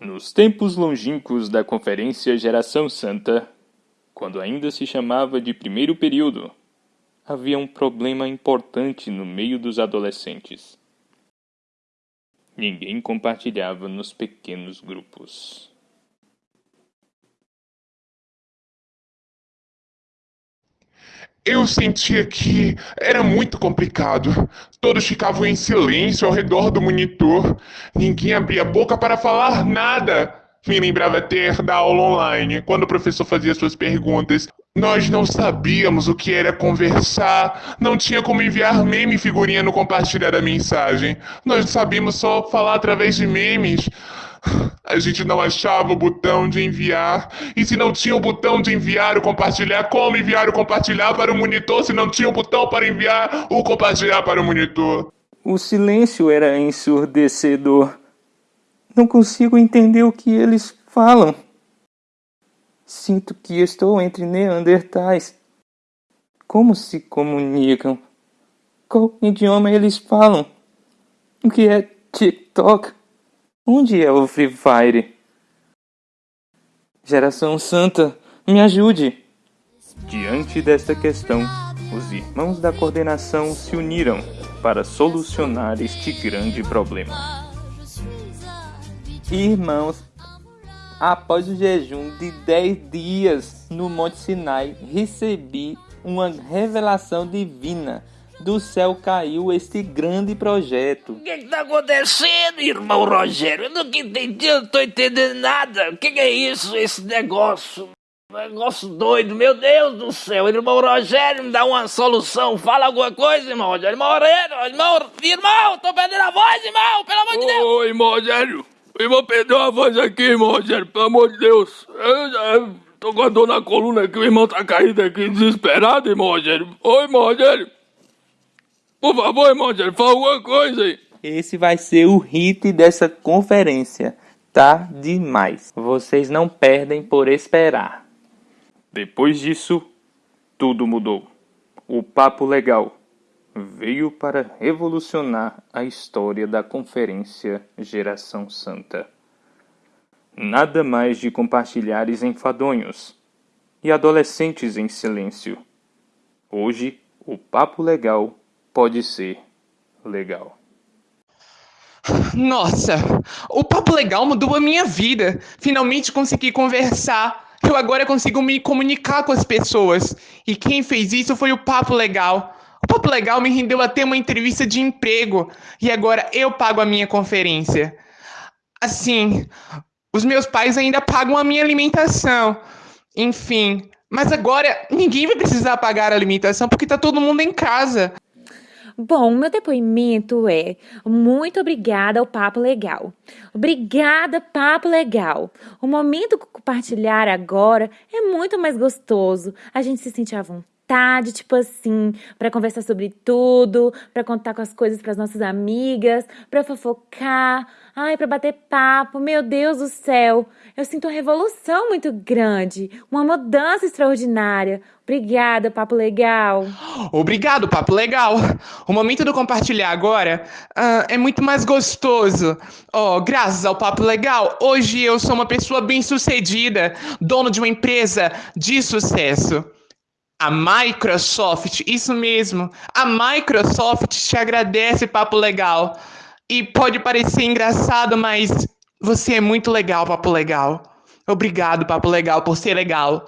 Nos tempos longínquos da Conferência Geração Santa, quando ainda se chamava de primeiro período, havia um problema importante no meio dos adolescentes. Ninguém compartilhava nos pequenos grupos. Eu sentia que era muito complicado. Todos ficavam em silêncio ao redor do monitor. Ninguém abria a boca para falar nada. Me lembrava ter da aula online, quando o professor fazia suas perguntas. Nós não sabíamos o que era conversar, não tinha como enviar meme figurinha no compartilhar a mensagem. Nós sabíamos só falar através de memes. A gente não achava o botão de enviar. E se não tinha o botão de enviar o compartilhar, como enviar o compartilhar para o monitor se não tinha o botão para enviar o compartilhar para o monitor? O silêncio era ensurdecedor. Não consigo entender o que eles falam. Sinto que estou entre neandertais. Como se comunicam? Qual idioma eles falam? O que é TikTok? Onde é o Free Fire? Geração Santa, me ajude! Diante desta questão, os irmãos da coordenação se uniram para solucionar este grande problema. Irmãos, após o jejum de 10 dias no Monte Sinai, recebi uma revelação divina do céu caiu este grande projeto. O que está acontecendo, irmão Rogério? Eu nunca entendi, eu não estou entendendo nada. O que, que é isso, esse negócio? Negócio doido, meu Deus do céu, irmão Rogério, me dá uma solução, fala alguma coisa, irmão Rogério, irmão Rogério, irmão, irmão, tô perdendo a voz, irmão, pelo amor de Deus. Ô, irmão Rogério, irmão perdeu a voz aqui, irmão Rogério, pelo amor de Deus. Eu já tô com a dor na coluna aqui, o irmão tá caído aqui, desesperado, irmão Rogério. Ô, irmão Rogério. Por favor, irmão, fala alguma coisa aí. Esse vai ser o hit dessa conferência. Tá demais. Vocês não perdem por esperar. Depois disso, tudo mudou. O papo legal veio para revolucionar a história da conferência Geração Santa. Nada mais de compartilhares enfadonhos e adolescentes em silêncio. Hoje, o papo legal pode ser legal. Nossa, o papo legal mudou a minha vida. Finalmente consegui conversar. Eu agora consigo me comunicar com as pessoas. E quem fez isso foi o Papo Legal. Papo Legal me rendeu até uma entrevista de emprego. E agora eu pago a minha conferência. Assim, os meus pais ainda pagam a minha alimentação. Enfim, mas agora ninguém vai precisar pagar a alimentação porque tá todo mundo em casa. Bom, meu depoimento é muito obrigada ao Papo Legal. Obrigada, Papo Legal. O momento compartilhar agora é muito mais gostoso. A gente se sente à vontade, tipo assim, para conversar sobre tudo, para contar com as coisas para as nossas amigas, para fofocar, ai, para bater papo. Meu Deus do céu, eu sinto uma revolução muito grande, uma mudança extraordinária. Obrigada, Papo Legal. Obrigado, Papo Legal. O momento do compartilhar agora uh, é muito mais gostoso. Oh, graças ao Papo Legal, hoje eu sou uma pessoa bem-sucedida, dono de uma empresa de sucesso. A Microsoft, isso mesmo, a Microsoft te agradece, Papo Legal. E pode parecer engraçado, mas você é muito legal, Papo Legal. Obrigado, Papo Legal, por ser legal.